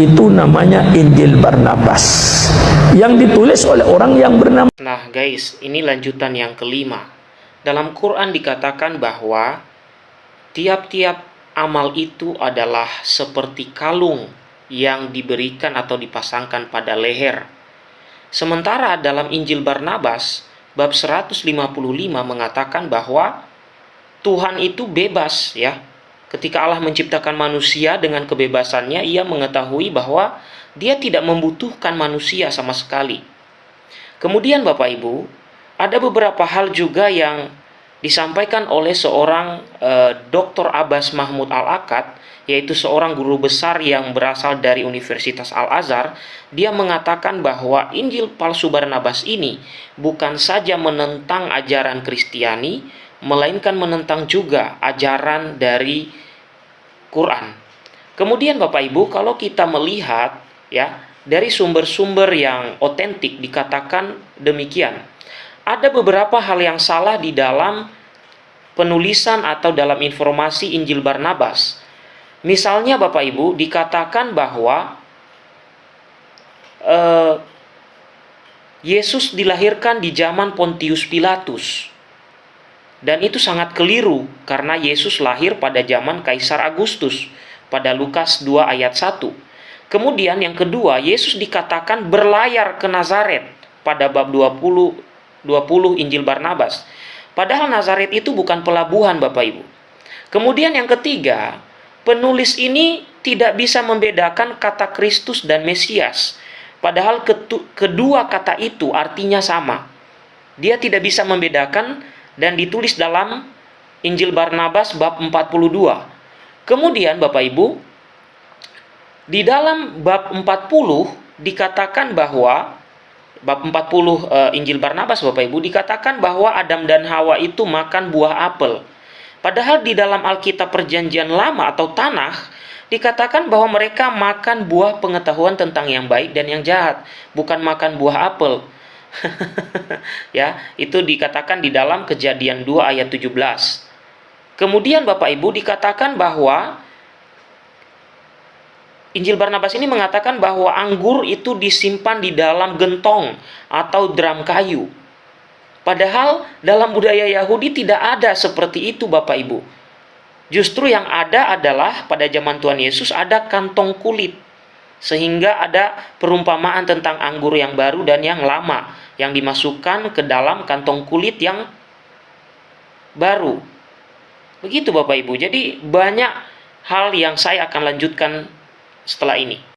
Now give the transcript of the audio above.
itu namanya Injil Barnabas yang ditulis oleh orang yang bernama Nah guys, ini lanjutan yang kelima. Dalam Quran dikatakan bahwa tiap-tiap amal itu adalah seperti kalung yang diberikan atau dipasangkan pada leher. Sementara dalam Injil Barnabas, bab 155 mengatakan bahwa Tuhan itu bebas ya. Ketika Allah menciptakan manusia dengan kebebasannya, ia mengetahui bahwa dia tidak membutuhkan manusia sama sekali. Kemudian Bapak Ibu, ada beberapa hal juga yang disampaikan oleh seorang eh, Dr. Abbas Mahmud Al-Akad, yaitu seorang guru besar yang berasal dari Universitas Al-Azhar, dia mengatakan bahwa Injil palsu Barnabas ini bukan saja menentang ajaran Kristiani, melainkan menentang juga ajaran dari Quran. Kemudian Bapak Ibu, kalau kita melihat ya dari sumber-sumber yang otentik dikatakan demikian. Ada beberapa hal yang salah di dalam penulisan atau dalam informasi Injil Barnabas. Misalnya Bapak Ibu dikatakan bahwa eh, Yesus dilahirkan di zaman Pontius Pilatus. Dan itu sangat keliru karena Yesus lahir pada zaman Kaisar Agustus pada Lukas 2 ayat 1. Kemudian yang kedua, Yesus dikatakan berlayar ke Nazaret pada bab 20 20 Injil Barnabas. Padahal Nazaret itu bukan pelabuhan Bapak Ibu. Kemudian yang ketiga, penulis ini tidak bisa membedakan kata Kristus dan Mesias. Padahal kedua kata itu artinya sama. Dia tidak bisa membedakan dan ditulis dalam Injil Barnabas bab 42. Kemudian Bapak Ibu, di dalam bab 40 dikatakan bahwa bab 40 uh, Injil Barnabas Bapak Ibu dikatakan bahwa Adam dan Hawa itu makan buah apel. Padahal di dalam Alkitab Perjanjian Lama atau Tanah dikatakan bahwa mereka makan buah pengetahuan tentang yang baik dan yang jahat, bukan makan buah apel. ya, itu dikatakan di dalam Kejadian 2 ayat 17. Kemudian Bapak Ibu dikatakan bahwa Injil Barnabas ini mengatakan bahwa anggur itu disimpan di dalam gentong atau drum kayu. Padahal dalam budaya Yahudi tidak ada seperti itu Bapak Ibu. Justru yang ada adalah pada zaman Tuhan Yesus ada kantong kulit. Sehingga ada perumpamaan tentang anggur yang baru dan yang lama yang dimasukkan ke dalam kantong kulit yang baru. Begitu Bapak Ibu. Jadi banyak hal yang saya akan lanjutkan setelah ini.